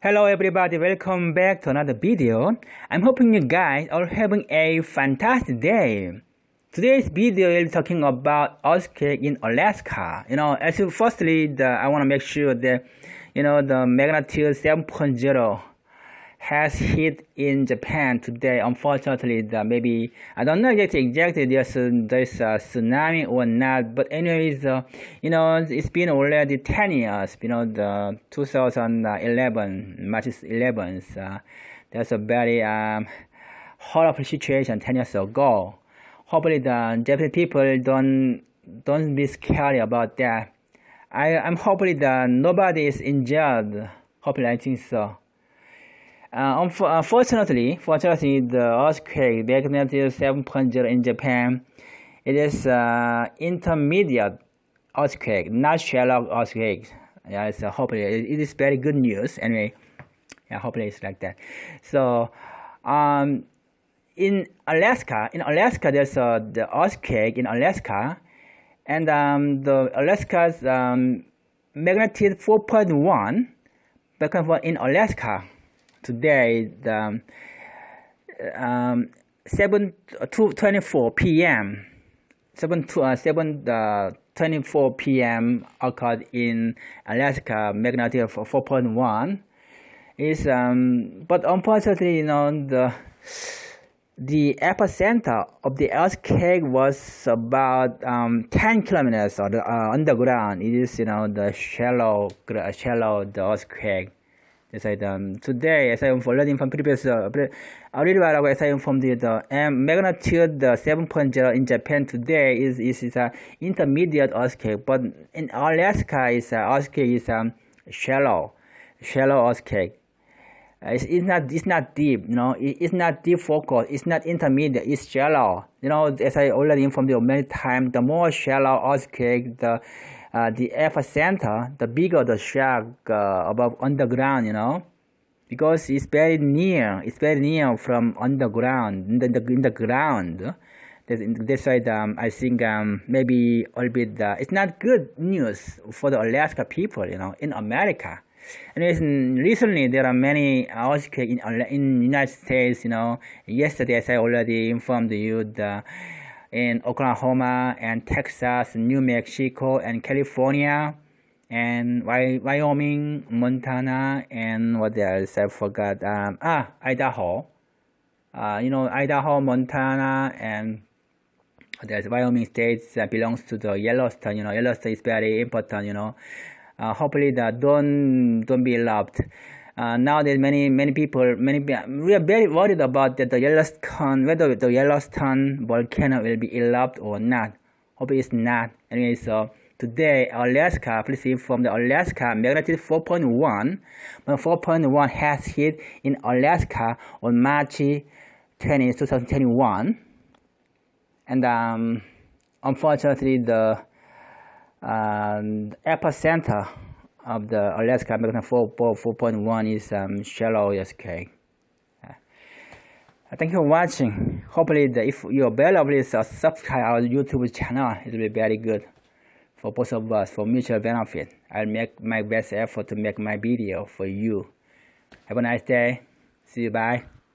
Hello everybody, welcome back to another video. I'm hoping you guys are having a fantastic day. Today's video is talking about earthquake in Alaska. You know, as firstly, the, I want to make sure that, you know, the magnitude 7.0 has hit in Japan today. Unfortunately, the maybe I don't know yet exactly there's there's a tsunami or not. But anyways, uh, you know it's been already 10 years. You know the 2011 March 11th. Uh, there's a very um, horrible situation 10 years ago. Hopefully the Japanese people don't don't be scared about that. I I'm hopefully that nobody is injured. Hopefully I think so. Uh, unfortunately, fortunately, the earthquake magnitude 7.0 in Japan, it is uh, intermediate earthquake, not shallow earthquake. Yeah, it's uh, hopefully it is very good news. Anyway, yeah, hopefully it's like that. So, um, in Alaska, in Alaska, there's uh, the earthquake in Alaska, and um, the Alaska's um, magnitude 4.1, in Alaska today the um, 7 to 24 p.m. 7 to uh, 7 uh, 24 p.m. occurred in Alaska magnitude of 4.1 is um, but unfortunately you know the the epicenter of the earthquake was about um, 10 kilometers or uh, underground. It is, you know, the shallow, shallow the earthquake. As I um, today, as I learning from previous, uh, already while as I informed you, the um, magnitude the 7.0 in Japan today is is, is a intermediate earthquake, but in Alaska is uh, earthquake is um, shallow, shallow earthquake. Uh, it's, it's not it's not deep, you know. It, it's not deep focus. It's not intermediate. It's shallow. You know, as I already informed you many times, the more shallow earthquake, the uh, the epicenter, the bigger the shock uh, above underground, you know, because it's very near, it's very near from underground, in the, in the ground. That's, that's why um, I think um, maybe a bit, uh, it's not good news for the Alaska people, you know, in America. And recently there are many earthquakes in in United States. You know, yesterday as I already informed you, the in Oklahoma and Texas, New Mexico and California and Wyoming, Montana, and what else? I forgot. Um, ah, Idaho. Uh, you know, Idaho, Montana, and there's Wyoming states that belongs to the Yellowstone. You know, Yellowstone is very important. You know, uh, hopefully that don't don't be loved. Uh, now that many many people many we are very worried about that the Yellowstone whether the Yellowstone volcano will be erupted or not. Hope it's not. Anyway, so today Alaska, please inform the Alaska magnitude 4.1, but 4.1 has hit in Alaska on March 20, 2021, and um, unfortunately the, the epicenter of the Alaska American 4.1 is um, shallow earthquake. Uh, thank you for watching. Hopefully, the, if you're available, please uh, subscribe our YouTube channel. It will be very good for both of us, for mutual benefit. I'll make my best effort to make my video for you. Have a nice day. See you. Bye.